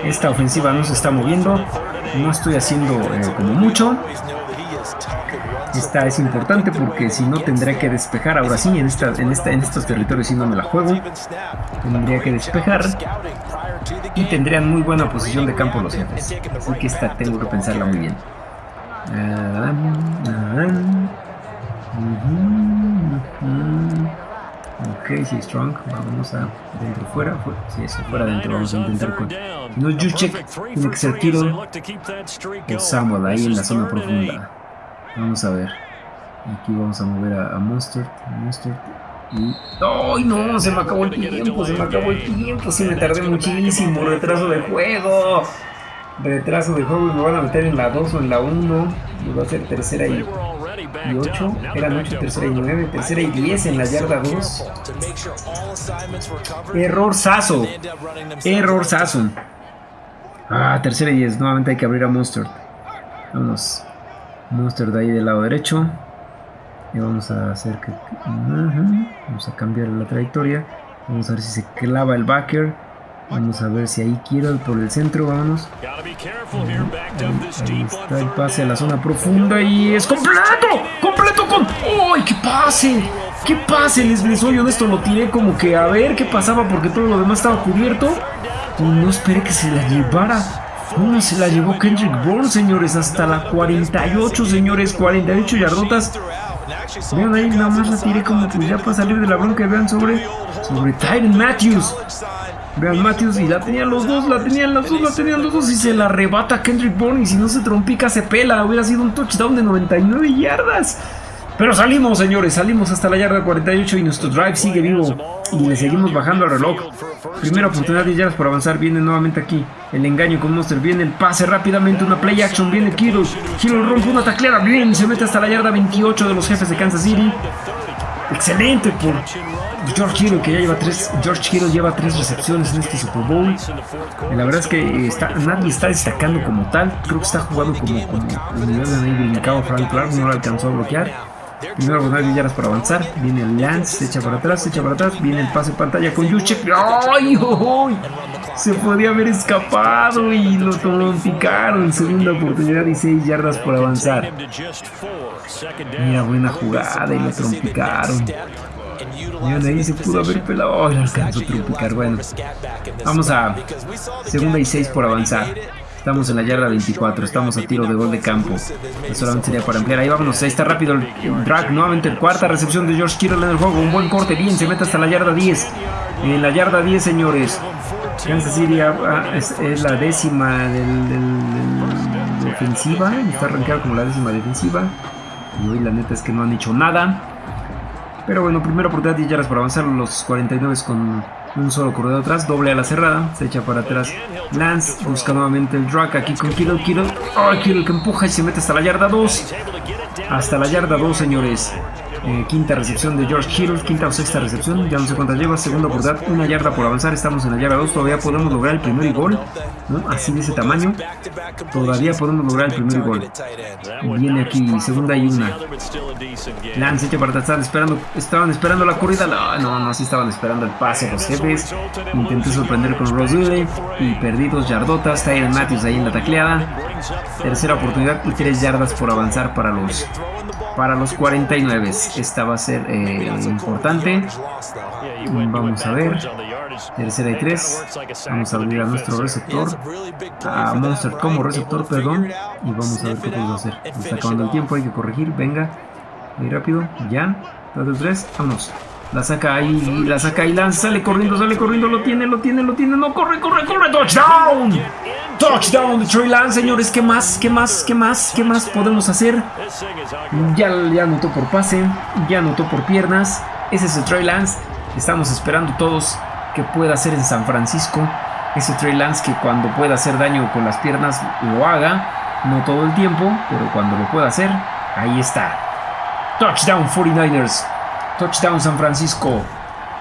esta ofensiva no se está moviendo, no estoy haciendo eh, como mucho, esta es importante porque si no tendré que despejar, ahora sí, en, esta, en, esta, en estos territorios si no me la juego, tendría que despejar y tendrían muy buena posición de campo los jefes, así que esta tengo que pensarla muy bien. Ok, sí, strong. Vamos a dentro fuera. Si eso fuera dentro, vamos a intentar con. No Juszczyk, tiene que ser Kittle o Samuel ahí en la zona profunda. Vamos a ver. Aquí vamos a mover a, Monster. Monster. Y. ¡Ay, no! Se me acabó el tiempo, se me acabó el tiempo. Sí, me tardé muchísimo. Retraso de juego retraso de juego y me van a meter en la 2 o en la 1. Y va a ser tercera y, y 8. Eran 8, tercera y 9. Tercera y 10 en la yarda 2. Error saso. Error saso. Ah, tercera y 10. Nuevamente hay que abrir a Monster. Vámonos. Monster de ahí del lado derecho. Y vamos a hacer que... Vamos a cambiar la trayectoria. Vamos a ver si se clava el backer. Vamos a ver si ahí quiero por el centro, vámonos. Ahí, está el pase a la zona profunda y es completo, completo con... ¡Ay, qué pase! ¡Qué pase! Les, les soy honesto, lo tiré como que a ver qué pasaba porque todo lo demás estaba cubierto. Y no esperé que se la llevara. ¿Cómo se la llevó Kendrick Bourne, señores? Hasta la 48, señores. 48 yardotas. Vean ahí, nada más la tiré como que ya para salir de la bronca. Vean sobre, sobre Tyron Matthews. Vean Matthews y la tenían los dos, la tenían los dos, la tenían los dos y se la arrebata Kendrick Bourne y si no se trompica se pela. Hubiera sido un touchdown de 99 yardas. Pero salimos, señores, salimos hasta la yarda 48 y nuestro drive sigue vivo. Y le seguimos bajando al reloj. Primera oportunidad de yardas por avanzar. Viene nuevamente aquí el engaño con Monster. Viene el pase rápidamente, una play action. Viene Kittle. Kittle rompe una taclera. Bien, se mete hasta la yarda 28 de los jefes de Kansas City. Excelente por George Kittle, que ya lleva tres. George Kittle lleva tres recepciones en este Super Bowl. Y la verdad es que está, nadie está destacando como tal. Creo que está jugando como, como, como Frank Clark. No lo alcanzó a bloquear. Primero con de yardas para avanzar. Viene el Lance, se echa para atrás, se echa para atrás. Viene el pase pantalla con Yuchek. ¡Ay! Se podía haber escapado y lo trompicaron. Segunda oportunidad y 6 yardas por avanzar. Mira, buena jugada y lo trompicaron. Ahí se pudo haber pelado. ¡Ay, lo alcanzó a trompicar! Bueno, vamos a segunda y 6 por avanzar. Estamos en la yarda 24, estamos a tiro de gol de campo. Solamente sería para ampliar. Ahí vámonos, ahí está rápido el drag. Nuevamente, cuarta recepción de George Kittle en el juego. Un buen corte, bien, se mete hasta la yarda 10. En la yarda 10, señores. Kansas City es, la décima del, del, defensiva. Está arrancada como la décima defensiva. Y hoy la neta es que no han hecho nada. Pero bueno, primera oportunidad 10 yardas para avanzar. Los 49 con un solo corredor atrás, doble a la cerrada, se echa para atrás. Lance busca nuevamente el drag aquí con Kilo, Kilo. Oh, Kilo que empuja y se mete hasta la yarda 2. Hasta la yarda 2, señores. Eh, quinta recepción de George Kittle, quinta o sexta recepción, ya no sé cuántas lleva, segunda oportunidad, una yarda por avanzar, estamos en la yarda 2, todavía podemos lograr el primer gol, así de ese tamaño, todavía podemos lograr el primer gol. Viene aquí, segunda y una. Lance echa para estaban esperando, estaban esperando la corrida, no, no, no, sí estaban esperando el pase los jefes, intenté sorprender con Rose y perdí dos yardotas, Tyron Matthews ahí en la tacleada, tercera oportunidad y tres yardas por avanzar para los para los 49. Esta va a ser eh, importante. Vamos a ver. Tercera y tres. Vamos a abrir a nuestro receptor. A Monster como receptor, perdón. Y vamos a ver qué podemos hacer. Está acabando el tiempo, hay que corregir. Venga. Muy rápido. Ya. 2, 3. Vamos. La saca ahí, la saca ahí, lanza, sale corriendo, sale corriendo, lo tiene, lo tiene, lo tiene, no, corre, corre, corre, touchdown. Touchdown de Trey Lance, señores, ¿qué más, qué más, qué más, qué más podemos hacer? Ya, ya anotó por pase, ya anotó por piernas, ese es el Trey Lance, estamos esperando todos que pueda hacer en San Francisco, ese Trey Lance que cuando pueda hacer daño con las piernas lo haga, no todo el tiempo, pero cuando lo pueda hacer, ahí está. Touchdown 49ers. Touchdown San Francisco.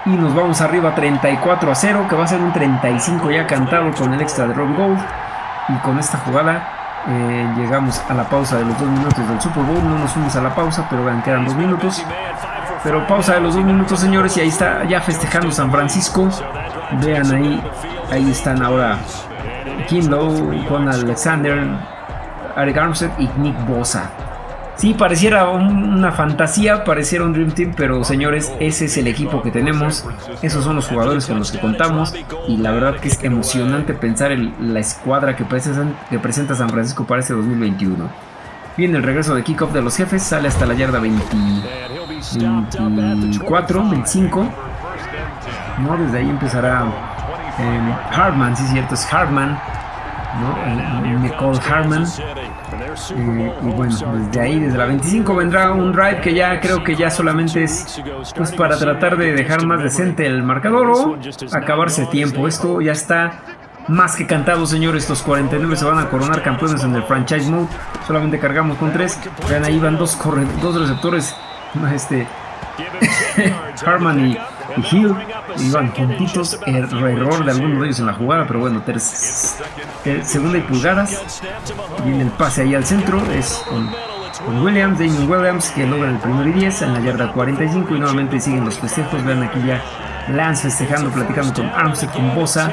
Y nos vamos arriba 34 a 0, que va a ser un 35 ya cantado con el extra de Rob Gold. Y con esta jugada eh, llegamos a la pausa de los dos minutos del Super Bowl. No nos fuimos a la pausa, pero vean, quedan dos minutos. Pero pausa de los dos minutos, señores, y ahí está ya festejando San Francisco. Vean ahí, ahí están ahora Kim Lowe, Juan Alexander, Eric Armstead y Nick Bosa. Sí, pareciera una fantasía, pareciera un Dream Team, pero señores, ese es el equipo que tenemos, esos son los jugadores con los que contamos y la verdad que es emocionante pensar en la escuadra que presenta, San Francisco para este 2021. Viene el regreso de kickoff de los jefes, sale hasta la yarda 24, 25. No, desde ahí empezará eh, Hartman, sí es cierto, es Hartman. ¿No? Nicole Hartman eh, y bueno, desde ahí, desde la 25 vendrá un drive que ya creo que ya solamente es pues para tratar de dejar más decente el marcador o acabarse tiempo. Esto ya está más que cantado, señores. Estos 49 se van a coronar campeones en el franchise mode. Solamente cargamos con tres. Vean, ahí van dos, dos receptores. Este, Harman y, Hill iban juntitos. Er, error de algunos de ellos en la jugada, pero bueno, segunda y pulgadas. Viene el pase ahí al centro. Es con, Williams, Damien Williams, que logra el primer y 10 en la yarda 45. Y nuevamente siguen los festejos. Vean aquí ya Lance festejando, platicando con Armstead, con Bosa.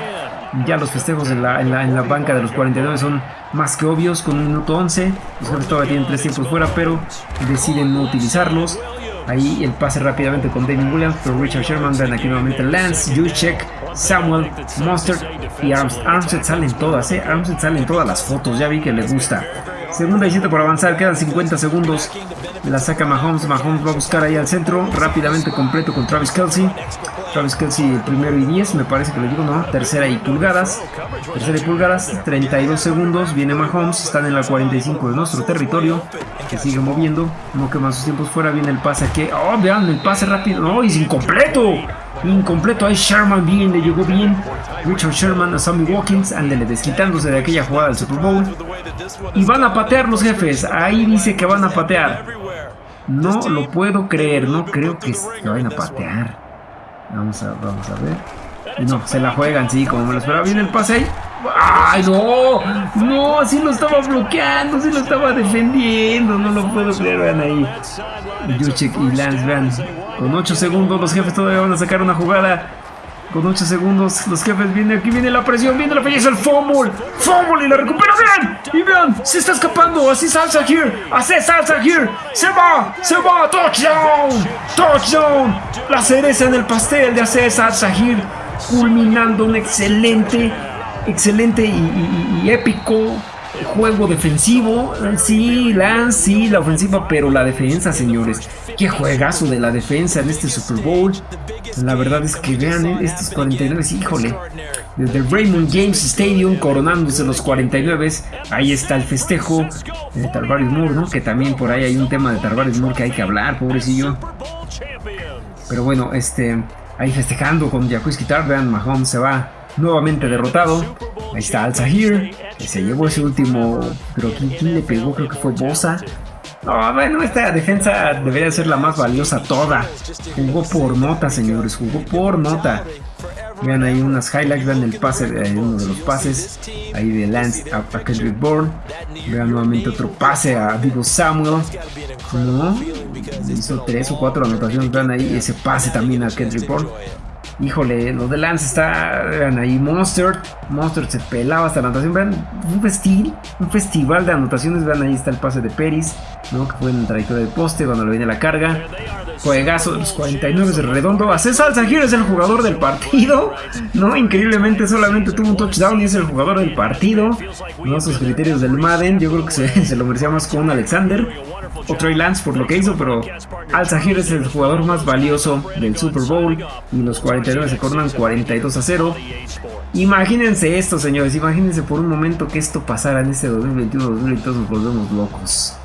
Ya los festejos en la, en la, en la banca de los 49 son más que obvios con un minuto 11. Los jefes todavía tienen tres tiempos fuera, pero deciden no utilizarlos. Ahí el pase rápidamente con David Williams, pero Richard Sherman, ven aquí nuevamente Lance, Juszczyk, Samuel, Monster y Armstead. Armstead salen todas, eh. Armstead salen todas las fotos, ya vi que le gusta. Segunda y siete por avanzar, quedan 50 segundos. La saca Mahomes, Mahomes va a buscar ahí al centro, rápidamente completo con Travis Kelsey. Travis Kelsey el primero y 10, me parece que le digo, no, tercera y pulgadas. Tercera y pulgadas, 32 segundos, viene Mahomes, están en la 45 de nuestro territorio, que sigue moviendo, no quema sus tiempos fuera, viene el pase aquí, oh, vean, el pase rápido, no, es incompleto. Incompleto, ahí Sherman bien, le llegó bien. Richard Sherman a Sammy Watkins, ándele desquitándose de aquella jugada del Super Bowl. Y van a patear los jefes, ahí dice que van a patear. No lo puedo creer, no creo que se vayan a patear. Vamos a, vamos a ver. no, se la juegan, sí, como me lo esperaba. Viene el pase ahí. ¡Ay, no! No, así lo estaba bloqueando, así lo estaba defendiendo. No lo puedo creer, vean ahí. Yuchek y Lance, vean. Con 8 segundos, los jefes todavía van a sacar una jugada. Con 8 segundos, los jefes vienen, aquí viene la presión, viene la falleza, el fumble, fumble y la recupera, vean, y vean, se está escapando, así salsa here, así salsa here, se va, se va, touchdown, touchdown, la cereza en el pastel de hacer salsa here, culminando un excelente, excelente y épico juego defensivo. Sí, Lance, sí, la ofensiva, pero la defensa, señores. Qué juegazo de la defensa en este Super Bowl. La verdad es que vean eh, estos 49, híjole. Desde Raymond James Stadium coronándose los 49. Ahí está el festejo de Tarvaris Moore, ¿no? Que también por ahí hay un tema de Tarvaris Moore que hay que hablar, pobrecillo. Pero bueno, este, ahí festejando con Jacuzzi Guitar, vean, Mahomes se va nuevamente derrotado. Ahí está Al Zahir, que se llevó ese último, pero ¿quién, le pegó? Creo que fue Bosa. No, bueno, esta defensa debería ser la más valiosa toda. Jugó por nota, señores, jugó por nota. Vean ahí unas highlights, vean el pase, uno de los pases ahí de Lance a, Kendrick Bourne. Vean nuevamente otro pase a Divo Samuel. Hizo tres o cuatro anotaciones, vean ahí ese pase también a Kendrick Bourne. Híjole, lo de Lance está. Vean ahí, Monster. Monster se pelaba hasta la anotación. Vean, un un festival de anotaciones. Vean, ahí está el pase de Peris, ¿no? Que fue en trayectoria del poste cuando le viene la carga. Juegazo de los 49 de redondo. A César Zahir es el jugador del partido. No, increíblemente solamente tuvo un touchdown y es el jugador del partido. No sus criterios del Madden. Yo creo que se lo merecía más con Alexander o Trey Lance por lo que hizo, pero Al Zahir es el jugador más valioso del Super Bowl y los 49 se coronan 42 a 0. Imagínense esto, señores, imagínense por un momento que esto pasara en este 2021-2022, nos volvemos locos.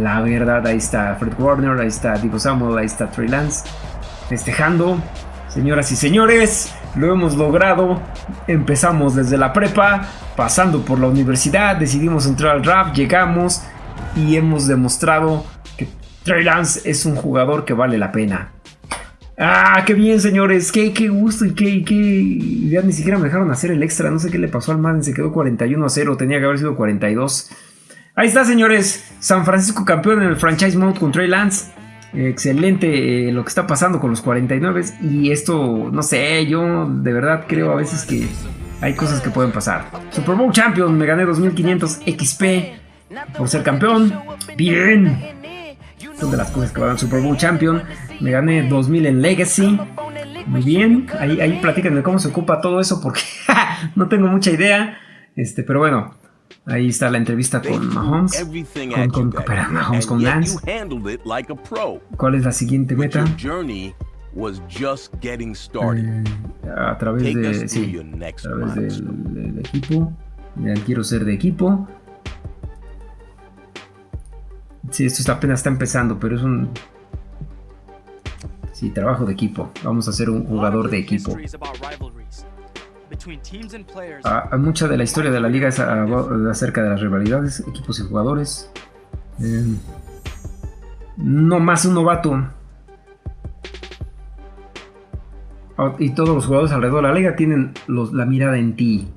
La verdad, ahí está Fred Warner, ahí está Divo Samuel, ahí está Trey Lance, festejando. Señoras y señores, lo hemos logrado. Empezamos desde la prepa, pasando por la universidad, decidimos entrar al rap, llegamos y hemos demostrado que Trey Lance es un jugador que vale la pena. Ah, qué bien, señores. Qué, qué gusto y qué, qué. Ni siquiera me dejaron hacer el extra. No sé qué le pasó al Madden. Se quedó 41 a 0. Tenía que haber sido 42. Ahí está, señores. San Francisco campeón en el franchise mode con Trey Lance. Excelente eh, lo que está pasando con los 49. Y esto, no sé, yo de verdad creo a veces que hay cosas que pueden pasar. Super Bowl Champion, me gané 2500 XP por ser campeón. Bien. Son de las cosas que van al Super Bowl Champion. Me gané 2000 en Legacy. Muy bien. Ahí, ahí platíquenme cómo se ocupa todo eso porque no tengo mucha idea. Este, pero bueno. Ahí está la entrevista con Mahomes. Con, con, Mahomes con Lance. ¿Cuál es la siguiente meta? Eh, a través de, sí, a través del, del equipo. quiero ser de equipo. Sí, esto está, apenas está empezando, pero es un... Sí, trabajo de equipo. Vamos a ser un jugador de equipo. a, mucha de la historia de la liga es acerca de las rivalidades, equipos y jugadores. Eh, no más un novato. Ah, y todos los jugadores alrededor de la liga tienen la mirada en ti.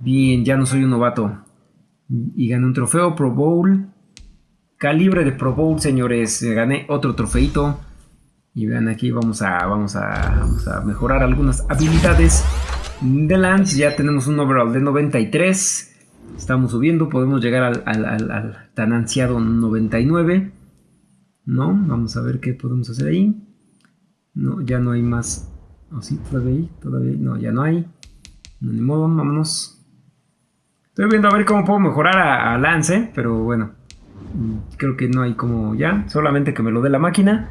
Bien, ya no soy un novato. Y gané un trofeo Pro Bowl. Calibre de Pro Bowl, señores. Gané otro trofeito. Y vean aquí, vamos a, vamos a, mejorar algunas habilidades de Lance. Ya tenemos un overall de 93. Estamos subiendo, podemos llegar al, tan ansiado 99. ¿No? Vamos a ver qué podemos hacer ahí. No, ya no hay más. ¿O sí? ¿Todavía hay? ¿Todavía No, ya no hay. No, ni modo, vámonos. Estoy viendo a ver cómo puedo mejorar a, Lance, pero bueno. Creo que no hay como ya. Solamente que me lo dé la máquina.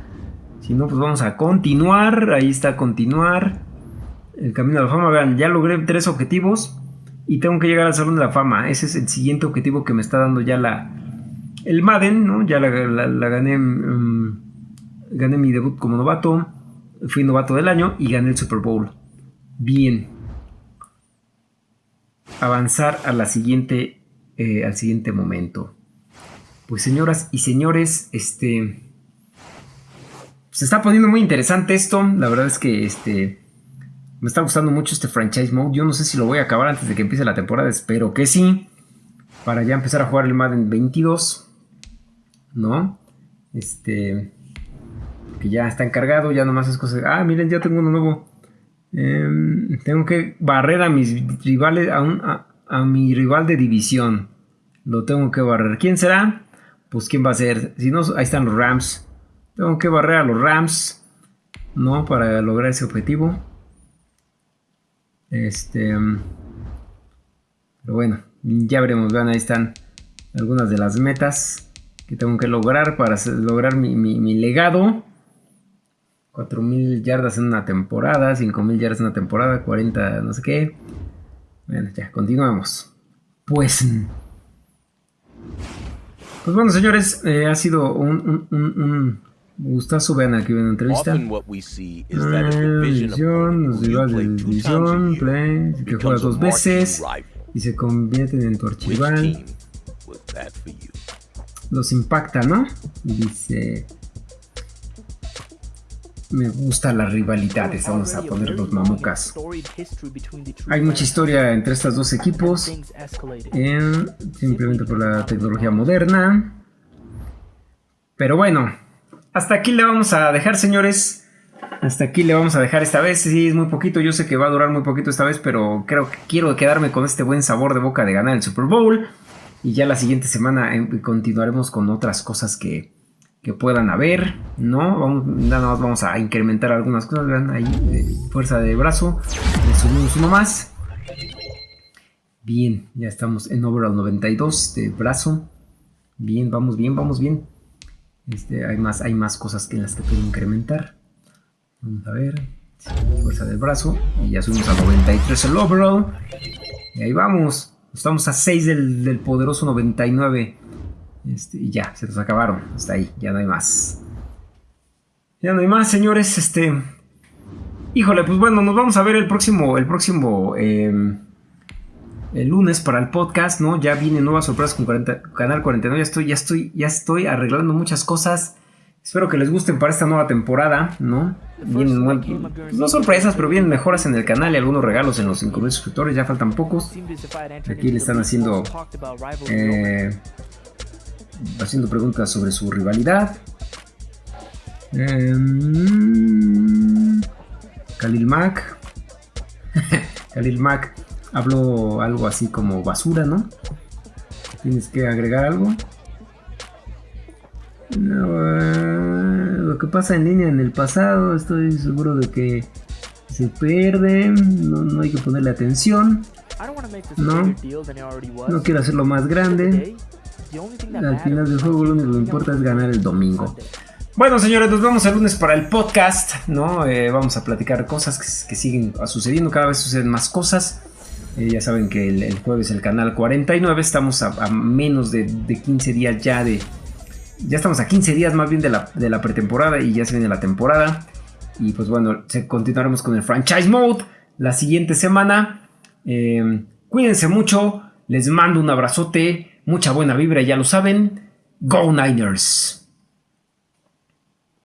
Si no, pues vamos a continuar. Ahí está continuar. El camino a la fama. Vean, ya logré tres objetivos. Y tengo que llegar al Salón de la Fama. Ese es el siguiente objetivo que me está dando ya la... El Madden, ¿no? Ya la, gané... Mm, gané mi debut como novato. Fui novato del año y gané el Super Bowl. Bien. Avanzar a la siguiente... Eh, al siguiente momento. Pues señoras y señores, este se está poniendo muy interesante esto. La verdad es que este me está gustando mucho este franchise mode. Yo no sé si lo voy a acabar antes de que empiece la temporada. Espero que sí. Para ya empezar a jugar el Madden 22. ¿No? Este. Que ya está encargado. Ya nomás es cosa. Ah, miren, ya tengo uno nuevo. Em, tengo que barrer a mis rivales. A, a mi rival de división. Lo tengo que barrer. ¿Quién será? Pues quién va a ser. Si no, ahí están los Rams. Tengo que barrer a los Rams, ¿no? Para lograr ese objetivo. Este... Pero bueno, ya veremos. Vean, ahí están algunas de las metas que tengo que lograr para lograr mi, legado. 4.000 yardas en una temporada, 5.000 yardas en una temporada, 40 no sé qué. Bueno, ya, continuamos. Pues... Pues bueno, señores, eh, ha sido un Gustazo, vean aquí una entrevista. División, los rivales de división, play, que juega dos veces y se convierten en tu archival. Los impacta, ¿no? Dice... Me gusta las rivalidades, vamos a poner los mamucas. Hay mucha historia entre estos dos equipos, simplemente por la tecnología moderna. Pero bueno, hasta aquí le vamos a dejar, señores. Hasta aquí le vamos a dejar esta vez. Sí, es muy poquito. Yo sé que va a durar muy poquito esta vez, pero creo que quiero quedarme con este buen sabor de boca de ganar el Super Bowl. Y ya la siguiente semana eh, continuaremos con otras cosas que, puedan haber, ¿no? Vamos, nada más vamos a incrementar algunas cosas. Vean ahí, fuerza de brazo. Subimos uno más. Bien, ya estamos en overall 92 de brazo. Bien, vamos bien, vamos bien. Este, hay, más, hay más cosas que en las que puedo incrementar. Vamos a ver. Fuerza del brazo. Y ya subimos a 93 el overall. Y ahí vamos. Estamos a 6 del, poderoso 99. Este, y ya, se nos acabaron. Hasta ahí, ya no hay más. Ya no hay más, señores. Este. Híjole, pues bueno, nos vamos a ver el próximo. El próximo. Em, el lunes para el podcast, ¿no? Ya viene nuevas sorpresas con Canal 49. Ya estoy, ya estoy, ya estoy arreglando muchas cosas. Espero que les gusten para esta nueva temporada, ¿no? Vienen, no sorpresas, pero vienen mejoras en el canal y algunos regalos en los 5000 suscriptores. Ya faltan pocos. Aquí le están haciendo eh, haciendo preguntas sobre su rivalidad. Em, Khalil Mac. Khalil Mac Hablo algo así como basura, ¿no? ¿Tienes que agregar algo? Eh, lo que pasa en línea en el pasado, estoy seguro de que se pierde, no, hay que ponerle atención. No, no quiero hacerlo más grande. Al final del juego lo único que importa es ganar el domingo. Bueno, señores, nos vemos el lunes para el podcast, ¿no? Eh, vamos a platicar cosas que, que siguen sucediendo, cada vez suceden más cosas. Eh, ya saben que el, jueves el canal 49, estamos a, menos de, 15 días ya de... Ya estamos a 15 días más bien de la, pretemporada y ya se viene la temporada. Y pues bueno, continuaremos con el franchise mode la siguiente semana. Em, cuídense mucho, les mando un abrazote, mucha buena vibra, ya lo saben. Go Niners.